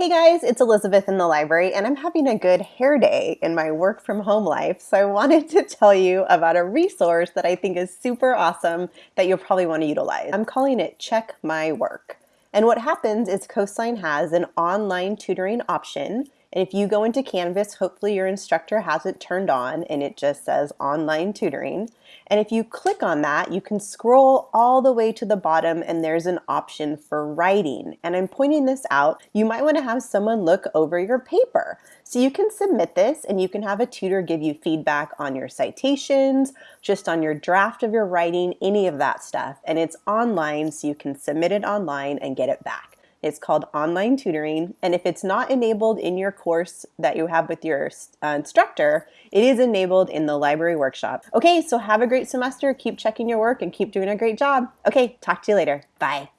Hey guys, it's Elizabeth in the library and I'm having a good hair day in my work from home life. So I wanted to tell you about a resource that I think is super awesome that you'll probably want to utilize. I'm calling it Check My Work. And what happens is Coastline has an online tutoring option and if you go into Canvas, hopefully your instructor has it turned on and it just says online tutoring. And if you click on that, you can scroll all the way to the bottom and there's an option for writing. And I'm pointing this out. You might want to have someone look over your paper. So you can submit this and you can have a tutor give you feedback on your citations, just on your draft of your writing, any of that stuff. And it's online so you can submit it online and get it back. It's called online tutoring. And if it's not enabled in your course that you have with your uh, instructor, it is enabled in the library workshop. Okay, so have a great semester. Keep checking your work and keep doing a great job. Okay, talk to you later. Bye.